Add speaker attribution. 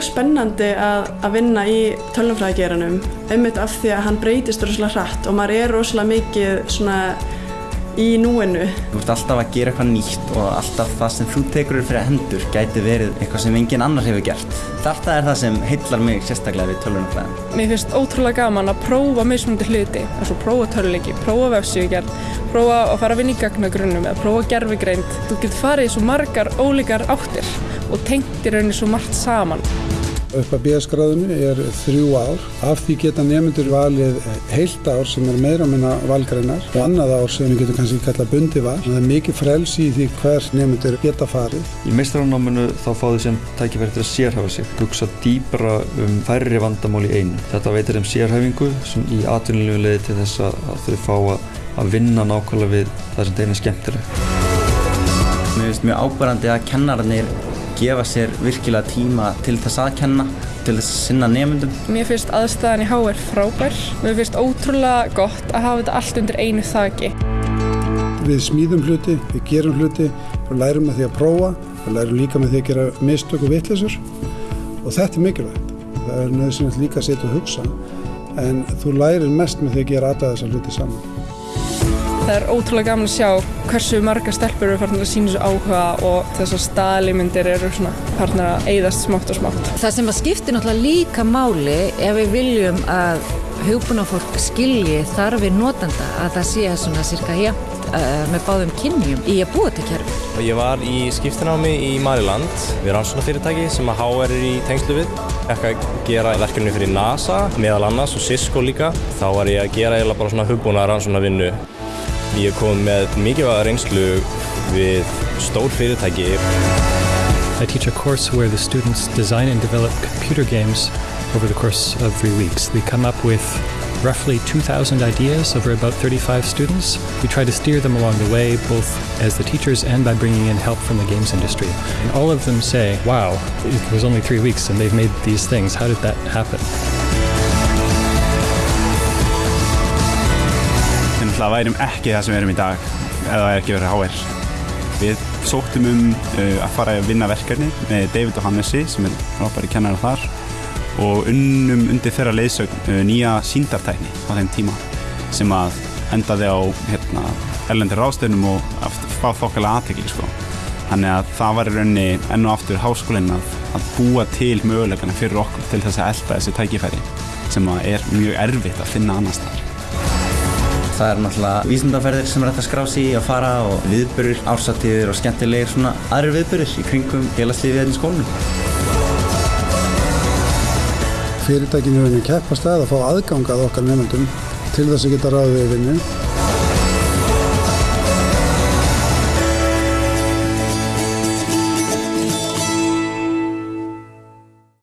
Speaker 1: mjög spennandi að, að vinna í tölumfræðageranum einmitt af því að hann breytist rosalega hratt og maður er rosalega mikið svona í núinu.
Speaker 2: Þú ert alltaf að gera eitthvað nýtt og alltaf það sem þú tekur fyrir hendur gæti verið eitthvað sem engin annar hefur gert. Þetta er það sem heillar mig sérstaklega við tölvunarfræðin.
Speaker 3: Mér finnst ótrúlega gaman að prófa mismundi hluti, eins og prófa töluleiki, prófa vefsíugerð, prófa að fara að vinna í gagnagrunnum eða prófa gerfigreind. Þú getur farið í svo margar ólíkar áttir og tengt í rauninni svo margt saman.
Speaker 4: Upp að BS-gráðinu er þrjú ár. Af því geta nefnendur valið heilt ár sem er meira minna valgreinar og annað ár sem við getum kannski kalla bundi val. Það er mikið frelsi í því hver nefnendur geta farið.
Speaker 5: Í meistaranáminu þá fá þau sem tækifæri til að sérhafa sig, hugsa dýbra um færri vandamál í einu. Þetta veitir þeim sérhafingu sem í atvinnulegu leiði til þess að þau fá að vinna nákvæmlega við það sem þeim er skemmtileg.
Speaker 2: Mér finnst mjög ábærandi að kennararnir gefa sér virkilega tíma til þess að kenna, til þess að sinna nefndum.
Speaker 3: Mér finnst aðstæðan í HR frábær. Mér finnst ótrúlega gott að hafa þetta allt undir einu þaki.
Speaker 4: Við smíðum hluti, við gerum hluti, við lærum með því að prófa, við lærum líka með því að gera mistök og vittlisur og þetta er mikilvægt. Það er nöðsynlegt líka að setja og hugsa en þú lærir mest með því að gera aðað þessar hluti saman.
Speaker 3: Það er ótrúlega gaman að sjá hversu marga stelpur eru farin að sína þessu áhuga og þessar staðlýmyndir eru svona farin að eyðast smátt og smátt.
Speaker 6: Það sem að skiptir náttúrulega líka máli ef við viljum að hugbúnafólk skilji þarfi notanda að það sé svona cirka jæmt uh, með báðum kynjum í að búa til kerfi.
Speaker 7: Ég var í skiptinámi í Mariland við rannsóknarfyrirtæki sem að HR er í tengslu við. Ég ætti að gera verkefni fyrir NASA meðal annars og Cisco líka. Þá var ég að gera eiginlega bara svona hugbúna rannsóknarvinnu Ég er kom með mikilvæga reynslu við stór fyrirtæki.
Speaker 8: I teach a course where the students design and develop computer games over the course of three weeks. We come up with roughly 2,000 ideas over about 35 students. We try to steer them along the way, both as the teachers and by bringing in help from the games industry. And all of them say, wow, it was only three weeks and they've made these things. How did that happen?
Speaker 9: Náttúrulega værum ekki það sem við erum í dag ef það er ekki verið HR. Við sóttum um uh, að fara að vinna verkefni með David og Hannesi sem er frábæri kennar þar og unnum undir þeirra leiðsögn uh, nýja síndartækni á þeim tíma sem að endaði á hérna, erlendir ráðstöðnum og fá þokkalega aðtegli sko. Þannig að það var í rauninni enn og aftur háskólinn að, að búa til mögulegana fyrir okkur til þess að elda þessi tækifæri sem er mjög erfitt að finna annars þar.
Speaker 2: Það er náttúrulega vísindaferðir sem er hægt að skrá sig í að fara og viðbörur, ársatíðir og skemmtilegir svona aðrir viðbörur í kringum félagslífið hérna í skólunum.
Speaker 4: Fyrirtækinu er að keppast að að fá aðgangað okkar nefndum til þess að geta ráðið við vinnu